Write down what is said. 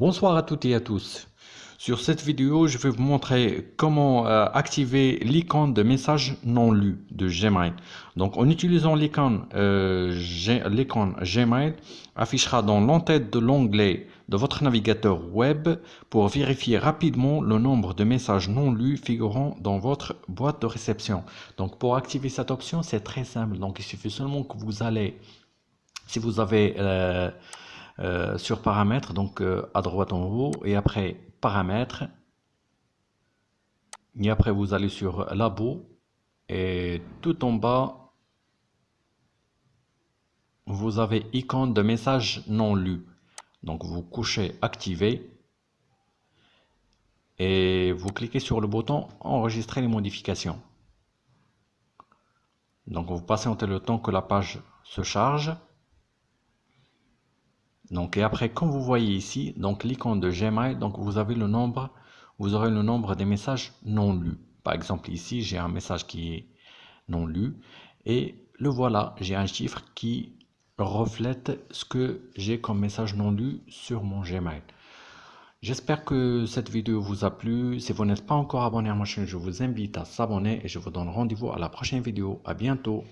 Bonsoir à toutes et à tous. Sur cette vidéo, je vais vous montrer comment euh, activer l'icône de message non lu de Gmail. Donc, en utilisant l'icône euh, Gmail, affichera dans l'entête de l'onglet de votre navigateur web pour vérifier rapidement le nombre de messages non lus figurant dans votre boîte de réception. Donc, pour activer cette option, c'est très simple. Donc, il suffit seulement que vous allez, si vous avez euh, euh, sur paramètres, donc euh, à droite en haut, et après paramètres, et après vous allez sur labo, et tout en bas, vous avez icône de message non lu. Donc vous couchez activer, et vous cliquez sur le bouton enregistrer les modifications. Donc vous patientez le temps que la page se charge. Donc, et après, comme vous voyez ici, donc l'icône de Gmail, donc vous avez le nombre, vous aurez le nombre des messages non lus. Par exemple, ici, j'ai un message qui est non lu. Et le voilà, j'ai un chiffre qui reflète ce que j'ai comme message non lu sur mon Gmail. J'espère que cette vidéo vous a plu. Si vous n'êtes pas encore abonné à ma chaîne, je vous invite à s'abonner et je vous donne rendez-vous à la prochaine vidéo. À bientôt.